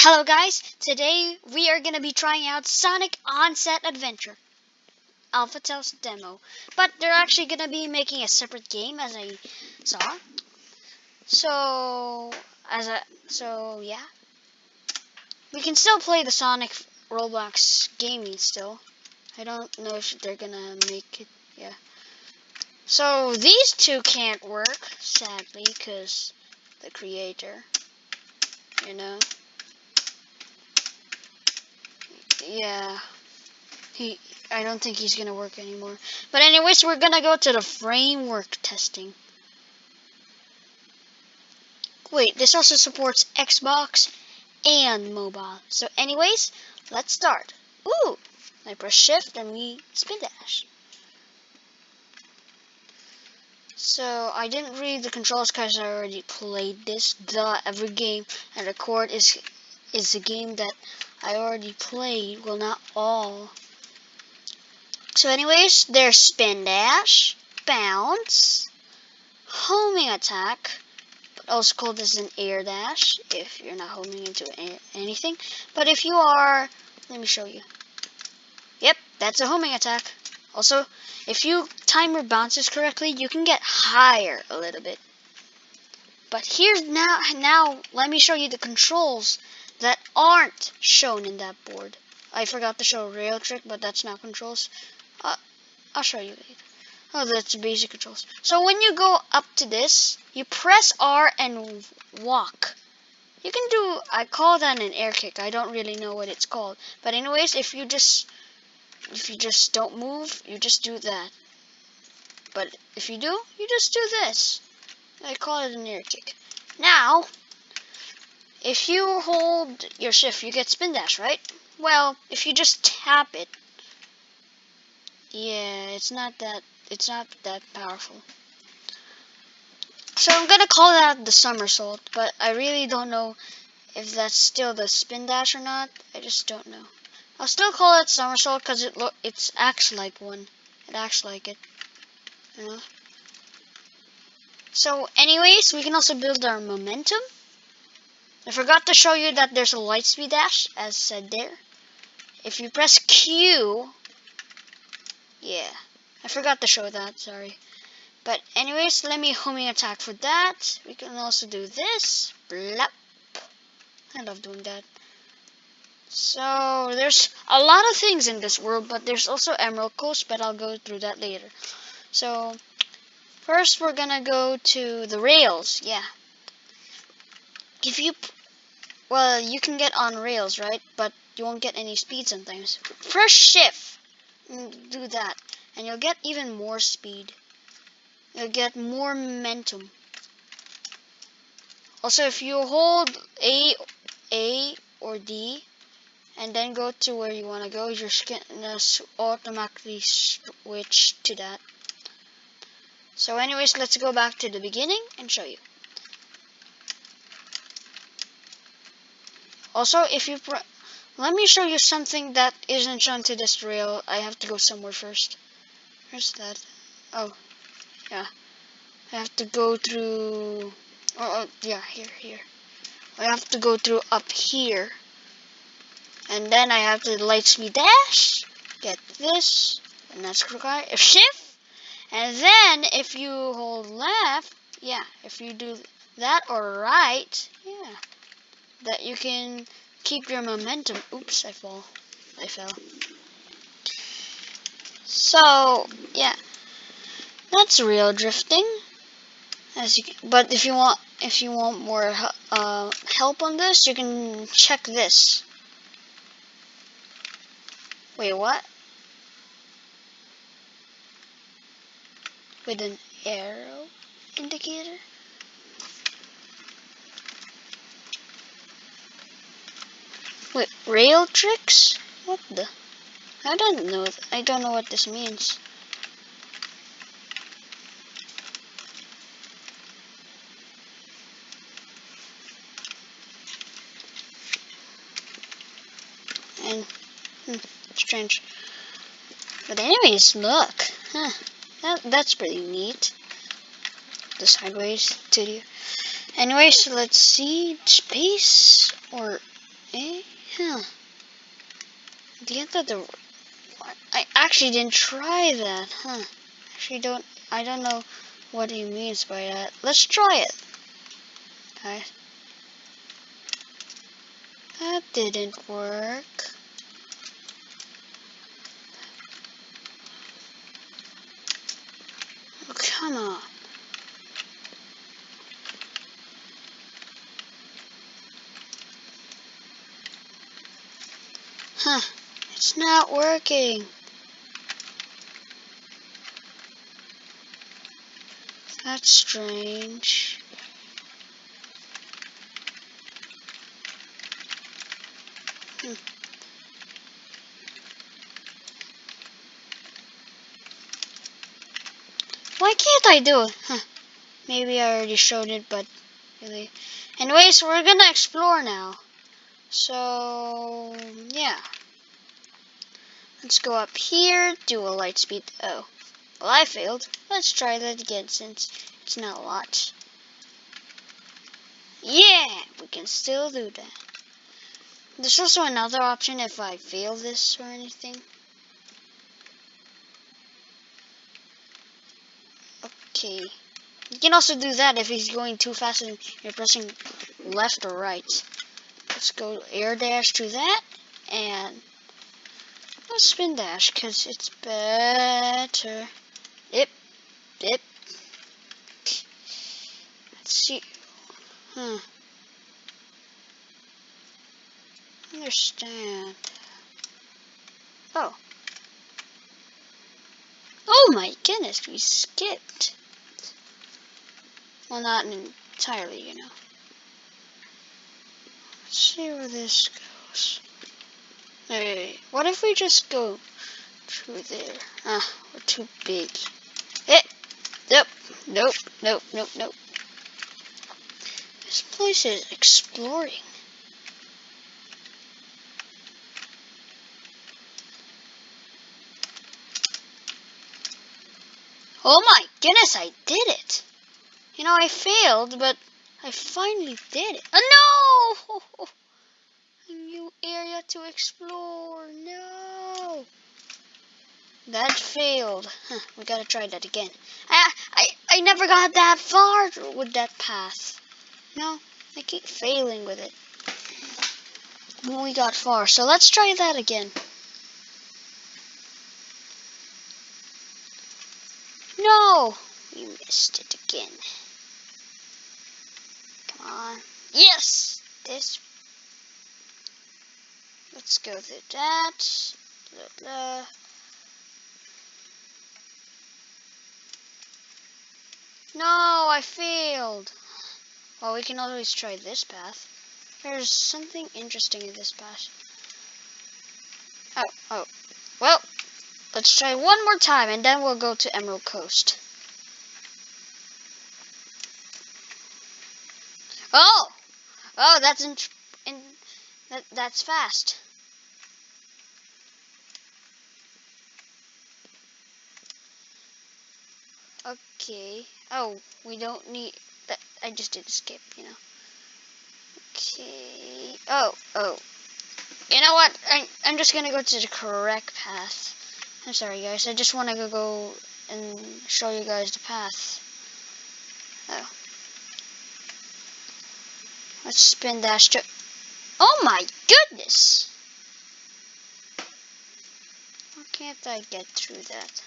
Hello guys, today we are going to be trying out Sonic Onset Adventure Alpha Test Demo. But they're actually going to be making a separate game as I saw. So, as a, so yeah. We can still play the Sonic Roblox gaming still. I don't know if they're going to make it, yeah. So, these two can't work, sadly, because the creator, you know. Yeah, he, I don't think he's gonna work anymore. But anyways, we're gonna go to the framework testing. Wait, this also supports Xbox and mobile. So anyways, let's start. Ooh, I press shift and we spin dash. So I didn't read the controls because I already played this. The every game and record is is a game that I already played. Well, not all. So anyways, there's spin dash, bounce, homing attack, but also called as an air dash if you're not homing into anything. But if you are, let me show you. Yep, that's a homing attack. Also, if you time your bounces correctly, you can get higher a little bit. But here's now, now let me show you the controls aren't shown in that board. I forgot to show rail trick, but that's not controls. Uh, I'll show you later. Oh, that's basic controls. So when you go up to this, you press R and walk. You can do, I call that an air kick. I don't really know what it's called. But anyways, if you just, if you just don't move, you just do that. But if you do, you just do this. I call it an air kick. Now, if you hold your shift, you get spin dash, right? Well, if you just tap it, yeah, it's not that, it's not that powerful. So I'm gonna call that the somersault, but I really don't know if that's still the spin dash or not. I just don't know. I'll still call it somersault because it look it acts like one. It acts like it. You know? So anyways, we can also build our momentum. I forgot to show you that there's a light speed dash, as said there. If you press Q, yeah, I forgot to show that, sorry. But anyways, let me homing attack for that. We can also do this. Blap. I love doing that. So, there's a lot of things in this world, but there's also Emerald Coast, but I'll go through that later. So, first we're gonna go to the rails, yeah. If you well, you can get on rails, right? But you won't get any speed sometimes. Press shift. Mm, do that. And you'll get even more speed. You'll get more momentum. Also, if you hold A, A or D, and then go to where you want to go, you're gonna automatically switch to that. So anyways, let's go back to the beginning and show you. Also, if you let me show you something that isn't shown to this rail. I have to go somewhere first. Where's that? Oh, yeah. I have to go through. Oh, oh yeah, here, here. I have to go through up here. And then I have to light speed dash. Get this. And that's required. If shift. And then if you hold left, yeah, if you do that or right, that you can keep your momentum. Oops, I fall. I fell. So, yeah. That's real drifting. As you can, but if you want if you want more uh, help on this, you can check this. Wait, what? With an arrow indicator? Wait, rail tricks? What the? I don't know. I don't know what this means. And hmm, strange. But anyways, look. Huh. That that's pretty neat. The sideways to you. Anyways, let's see. Space or the end of the... I actually didn't try that, huh? Actually don't... I don't know what he means by that. Let's try it. Okay. That didn't work. Oh, come on. Huh. It's not working. That's strange. Hmm. Why can't I do it? Huh. Maybe I already showed it, but really. Anyways, we're gonna explore now. So, yeah. Let's go up here, do a light speed. Oh, well, I failed. Let's try that again since it's not a lot. Yeah, we can still do that. There's also another option if I fail this or anything. Okay. You can also do that if he's going too fast and you're pressing left or right. Let's go air dash to that and spin dash because it's better. Yep, yep. Let's see. Hmm. Understand. Oh. Oh my goodness, we skipped. Well, not entirely, you know. Let's see where this goes. Hey, what if we just go through there? Ah, we're too big. Eh, nope, nope, nope, nope, nope. This place is exploring. Oh my goodness, I did it. You know, I failed, but I finally did it. Oh no! Area to explore. No! That failed. Huh, we gotta try that again. I, I, I never got that far with that path. No, I keep failing with it. We got far, so let's try that again. No! We missed it again. Come on. Yes! This. Let's go through that. Blah, blah. No, I failed. Well, we can always try this path. There's something interesting in this path. Oh, oh. Well, let's try one more time and then we'll go to Emerald Coast. Oh! Oh, that's in, in that, that's fast. Okay. Oh, we don't need that. I just did skip, you know. Okay. Oh, oh. You know what? I, I'm just gonna go to the correct path. I'm sorry, guys. I just want to go and show you guys the path. Oh. Let's spin dash to... Oh my goodness! Why can't I get through that?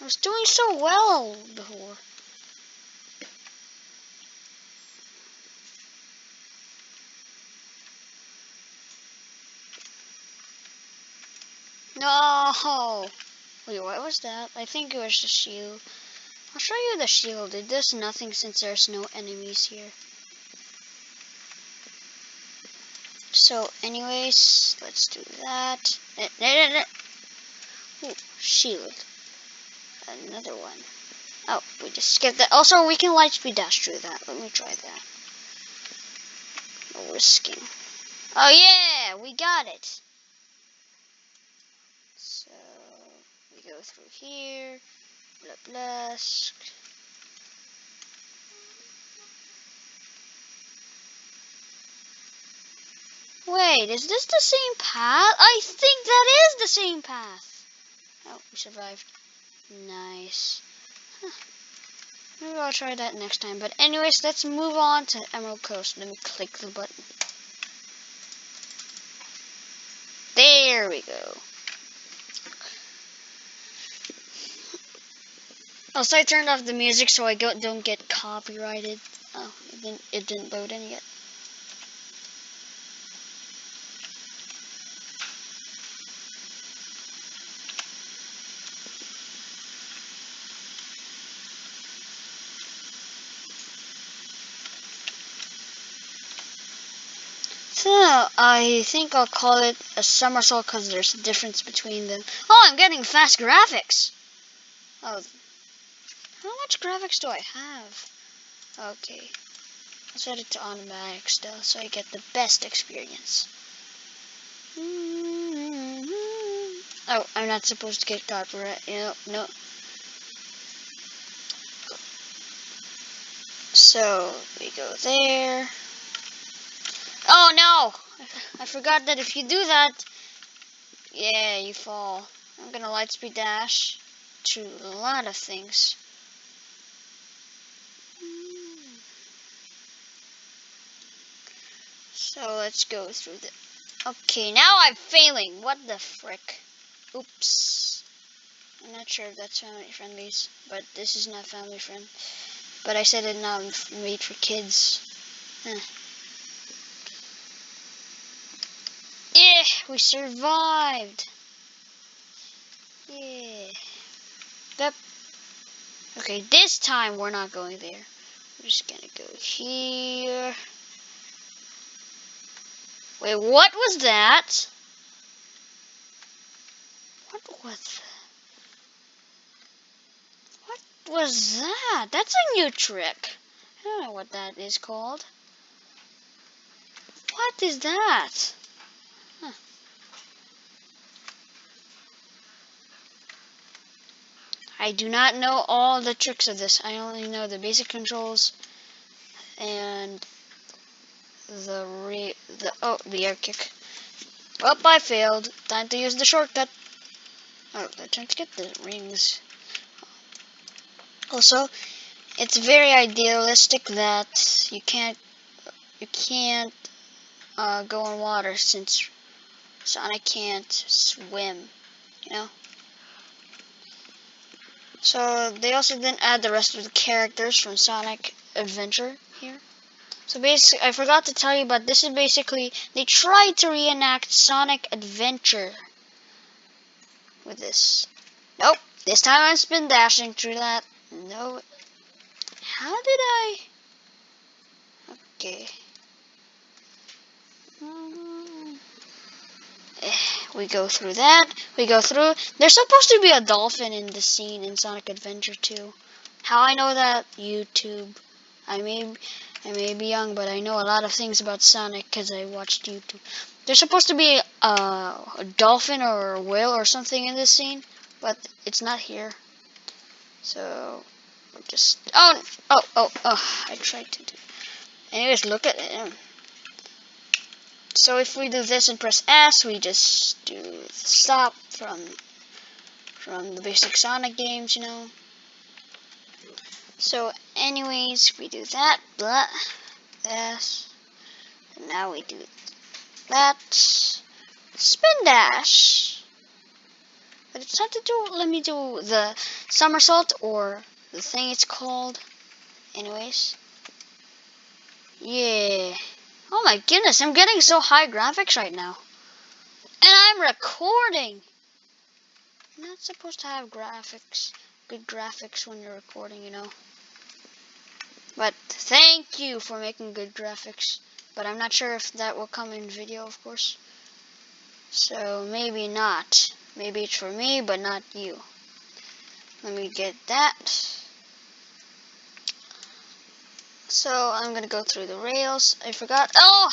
I was doing so well before. No! Wait, what was that? I think it was the shield. I'll show you the shield. It does nothing since there's no enemies here. So, anyways, let's do that. Eh, eh, eh, Ooh, shield another one. Oh, we just skipped that. Also, we can light speed dash through that. Let me try that. No risking. Oh, yeah! We got it! So, we go through here. Blah, blah. Wait, is this the same path? I think that is the same path. Oh, we survived. Nice. Huh. Maybe I'll try that next time. But anyways, let's move on to Emerald Coast. Let me click the button. There we go. Also, I turned off the music so I don't get copyrighted. Oh, it didn't, it didn't load in yet. So, I think I'll call it a somersault because there's a difference between them. Oh, I'm getting fast graphics! Oh, how much graphics do I have? Okay. I'll set it to automatic still so I get the best experience. Oh, I'm not supposed to get copyright. No, no. So, we go there. Oh no! I forgot that if you do that, yeah, you fall. I'm gonna lightspeed dash to a lot of things. So let's go through the... Okay, now I'm failing. What the frick? Oops. I'm not sure if that's family friendly, but this is not family friend. But I said it not made for kids. Huh. Yeah, we survived. Yeah. Yep. Okay, this time we're not going there. We're just gonna go here. Wait, what was that? What was that? What was that? That's a new trick. I don't know what that is called. What is that? I do not know all the tricks of this. I only know the basic controls and the re the oh the air kick. Oh, I failed. Time to use the shortcut. Oh, they're to get the rings. Also, it's very idealistic that you can't you can't uh, go in water since Sonic can't swim. You know. So they also didn't add the rest of the characters from Sonic Adventure here. So basically, I forgot to tell you, but this is basically, they tried to reenact Sonic Adventure with this. Nope, this time I'm spin dashing through that. No. How did I? Okay. Eh, we go through that. We go through. There's supposed to be a dolphin in the scene in Sonic Adventure 2. How I know that? YouTube. I may I may be young, but I know a lot of things about Sonic because I watched YouTube. There's supposed to be a, a dolphin or a whale or something in this scene, but it's not here. So, just... Oh, oh, oh, oh, I tried to do... Anyways, look at it. So if we do this and press S, we just do stop from from the basic Sonic games, you know. So anyways, we do that, blah, this, and now we do that, spin dash. But it's time to do, let me do the somersault or the thing it's called. Anyways. Yeah. Oh my goodness, I'm getting so high graphics right now. And I'm recording. You're not supposed to have graphics, good graphics when you're recording, you know. But thank you for making good graphics. But I'm not sure if that will come in video, of course. So maybe not. Maybe it's for me, but not you. Let me get that. So I'm gonna go through the rails. I forgot. Oh!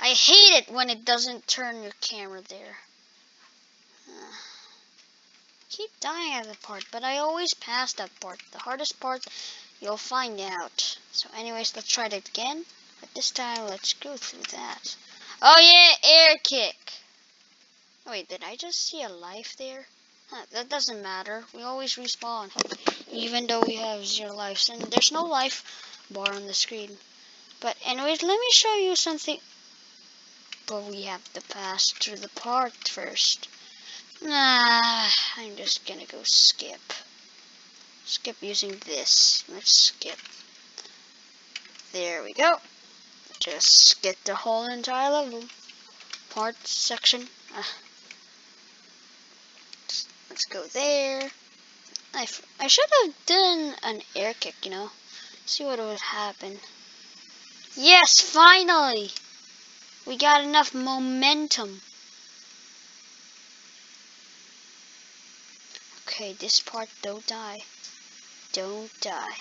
I hate it when it doesn't turn your camera there. Uh, keep dying at the part, but I always pass that part. The hardest part You'll find out. So anyways, let's try it again. But this time, let's go through that. Oh yeah, air kick. Wait, did I just see a life there? Huh, that doesn't matter. We always respawn. Even though we have zero lives. And there's no life bar on the screen. But anyways, let me show you something. But we have to pass through the part first. Nah, I'm just gonna go skip. Skip using this. Let's skip. There we go. Just get the whole entire level. Part section. Uh, let's go there. I, I should have done an air kick, you know. See what would happen. Yes, finally! We got enough momentum. Okay, this part, don't die. Don't die.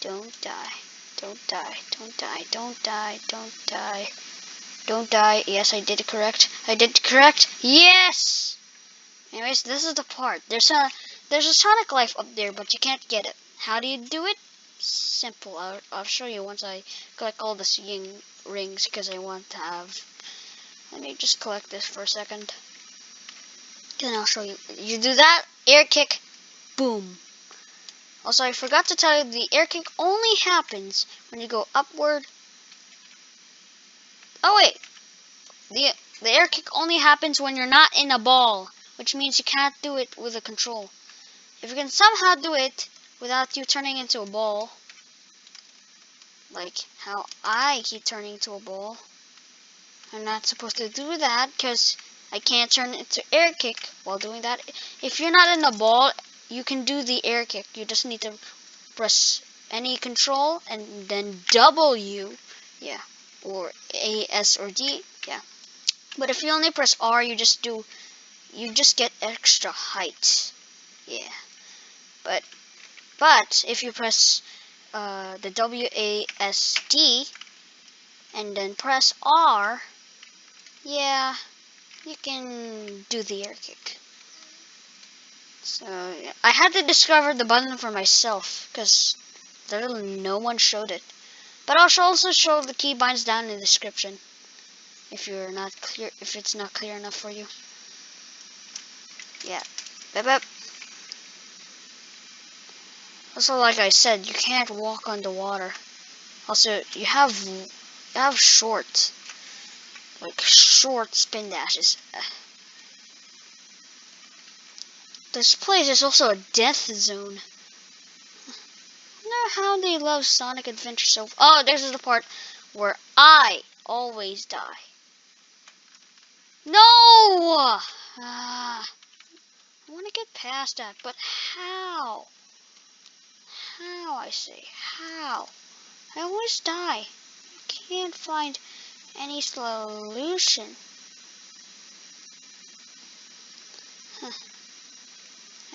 Don't die. Don't die. Don't die. Don't die. Don't die. Don't die. Yes, I did it correct. I did correct. Yes! Anyways, this is the part. There's a there's a Sonic Life up there, but you can't get it. How do you do it? Simple. I'll, I'll show you once I collect all the seeing rings because I want to have. Let me just collect this for a second. Then I'll show you. You do that, air kick, boom. Also, I forgot to tell you, the air kick only happens when you go upward. Oh, wait. The, the air kick only happens when you're not in a ball, which means you can't do it with a control. If you can somehow do it without you turning into a ball, like how I keep turning into a ball, I'm not supposed to do that because I can't turn into air kick while doing that. If you're not in a ball, you can do the air kick. You just need to press any control and then W, yeah, or A, S, or D, yeah. But if you only press R, you just do, you just get extra height, yeah. But but if you press uh, the WASD and then press R, yeah, you can do the air kick. So I had to discover the button for myself because literally no one showed it. But I'll also show the keybinds down in the description if you're not clear if it's not clear enough for you. Yeah. Bip, bip. Also, like I said, you can't walk underwater. Also, you have you have short, like short spin dashes. This place is also a death zone. I know how they love Sonic Adventure so. Oh, this is the part where I always die. No! Ah, I want to get past that, but how? How, I say, how? I always die. I can't find any solution. Huh.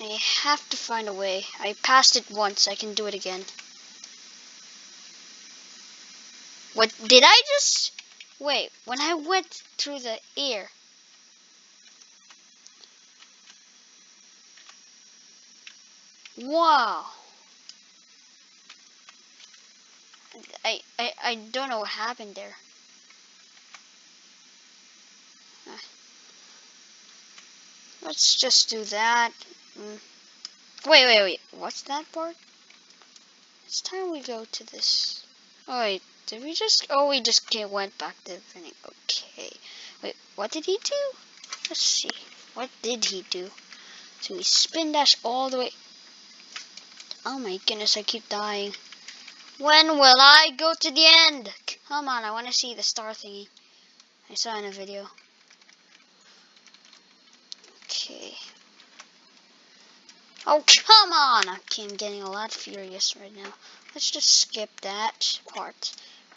I have to find a way. I passed it once, I can do it again. What, did I just, wait, when I went through the air, Wow. I, I, I don't know what happened there. Let's just do that. Mm. Wait, wait, wait. What's that part? It's time we go to this. Oh, wait. Did we just... Oh, we just went back to the beginning. Okay. Wait, what did he do? Let's see. What did he do? So we spin dash all the way... Oh my goodness, I keep dying. When will I go to the end? Come on, I want to see the star thingy. I saw in a video. Okay. Oh, come on! Okay, I'm getting a lot furious right now. Let's just skip that part.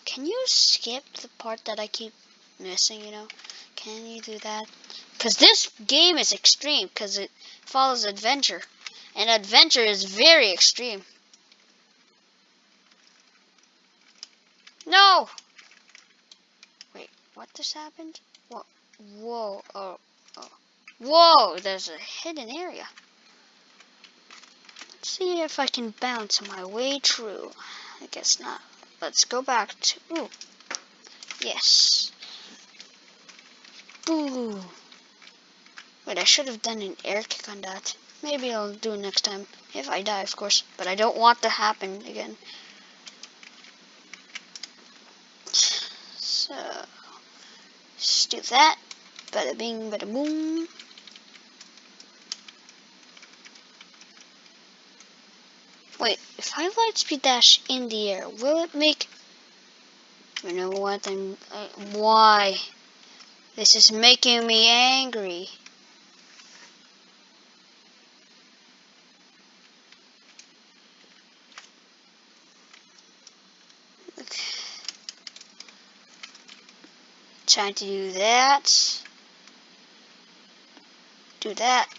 Can you skip the part that I keep missing, you know? Can you do that? Because this game is extreme, because it follows adventure. And adventure is very extreme. No! Wait, what just happened? What? Whoa, oh, oh. Whoa, there's a hidden area. Let's see if I can bounce my way through. I guess not. Let's go back to, ooh, yes. Boo! Wait, I should have done an air kick on that. Maybe I'll do it next time. If I die, of course. But I don't want to happen again. So, let's do that. Bada bing, bada boom. Wait, if I light speed dash in the air, will it make... You know what, I'm... Uh, why? This is making me angry. Okay. Trying to do that. Do that.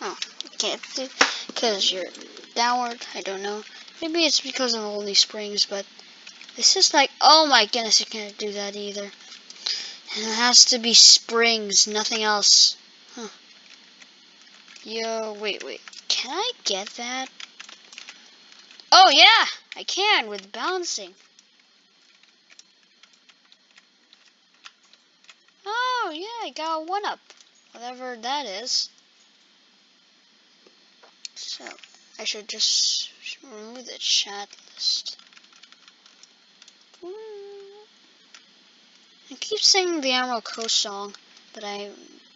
Oh, can't do because you're downward. I don't know. Maybe it's because of all these springs, but this is like, oh my goodness, I can't do that either. And it has to be springs, nothing else. Huh. Yo, wait, wait. Can I get that? Oh yeah, I can with bouncing. Oh Oh, yeah, I got a one up. Whatever that is. So, I should just remove the chat list. I keep singing the Emerald Coast song, but I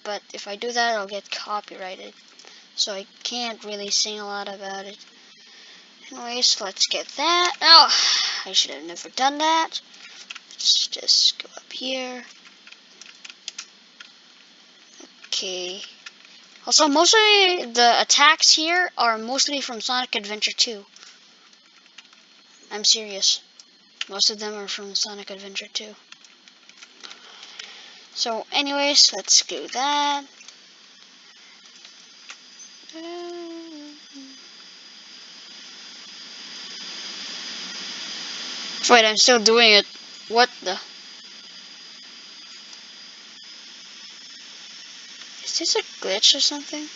but if I do that I'll get copyrighted. So I can't really sing a lot about it. Anyways, let's get that. Oh, I should have never done that. Let's just go up here. Okay. Also, mostly the attacks here are mostly from Sonic Adventure 2. I'm serious. Most of them are from Sonic Adventure 2. So, anyways, let's do that. Wait, I'm still doing it. What the? Is this a glitch or something?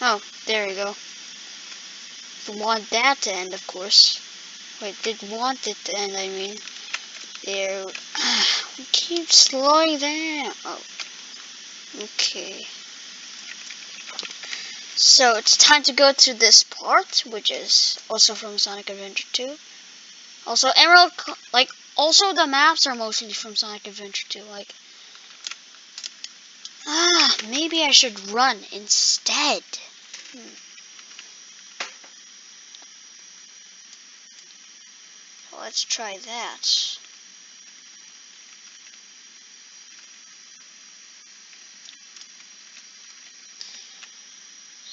Oh, there we go. Want that to end, of course. Wait, did want it to end, I mean. There. we keep slowing down. Oh. Okay. So it's time to go to this part, which is also from Sonic Adventure 2. Also, Emerald, like, also the maps are mostly from Sonic Adventure 2. Like, Ah, maybe I should run instead. Hmm. Let's try that.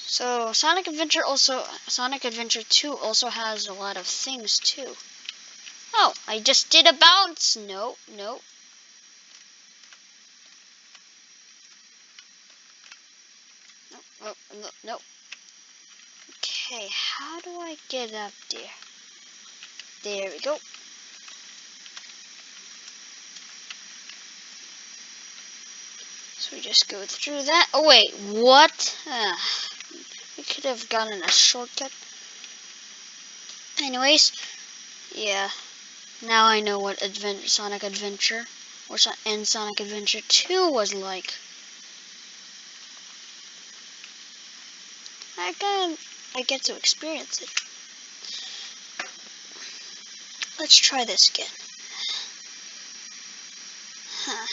So Sonic Adventure also Sonic Adventure 2 also has a lot of things too. Oh, I just did a bounce. No, no, Oh, no, no. Okay, how do I get up there? There we go. So we just go through that. Oh wait, what? Uh, we could have gotten a shortcut. Anyways, yeah. Now I know what Advent Sonic Adventure or so and Sonic Adventure 2 was like. I I get to experience it. Let's try this again. Huh.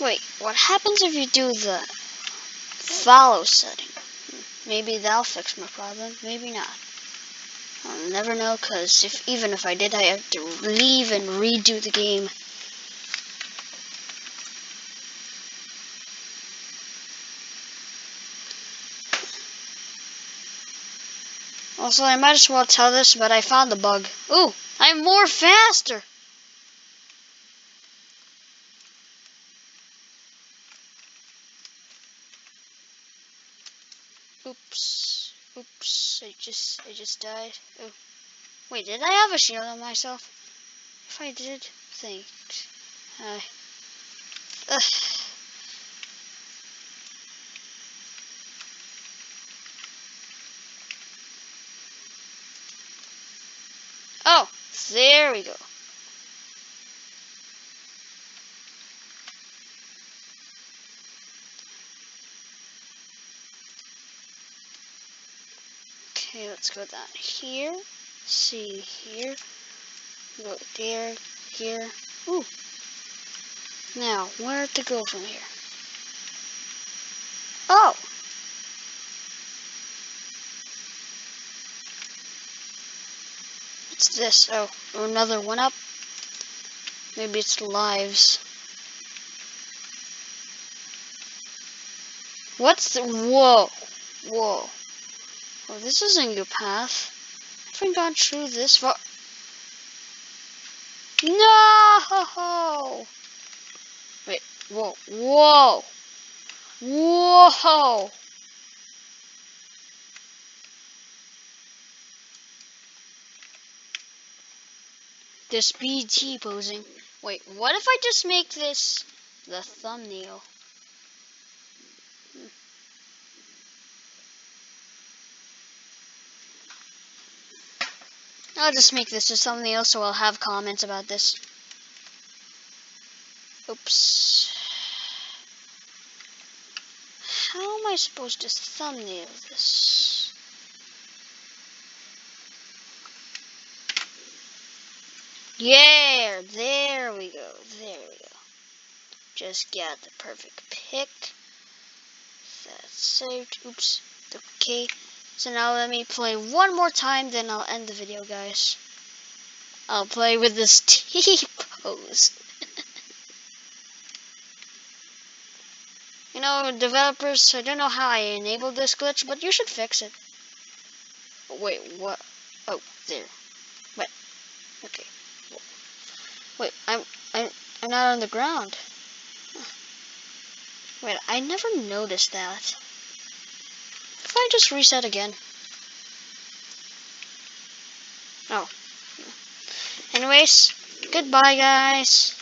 Wait, what happens if you do the follow setting? Maybe that'll fix my problem, maybe not. I'll never know, because if even if I did, I have to leave and redo the game. Also, I might as well tell this, but I found the bug. Ooh, I'm more faster! Oops. Oops. I just, I just died. Oh. Wait, did I have a shield on myself? If I did, thanks. Uh, ugh. There we go. Okay, let's go down here. See here. Go there, here. Ooh. Now, where to go from here? Oh! This? Oh, another one up. Maybe it's lives. What's the, whoa, whoa. Well, this isn't your path. I haven't gone through this far. No! Wait, whoa, whoa, whoa! This BT posing. Wait, what if I just make this the thumbnail? I'll just make this a thumbnail so I'll have comments about this. Oops. How am I supposed to thumbnail this? Yeah, there we go, there we go. Just got the perfect pick. That's saved. Oops. Okay. So now let me play one more time, then I'll end the video, guys. I'll play with this T-pose. you know, developers, I don't know how I enabled this glitch, but you should fix it. Wait, what? Oh, there. Wait. Okay. Wait, I'm, I'm, I'm not on the ground. Wait, I never noticed that. If I just reset again? Oh. Anyways, goodbye guys.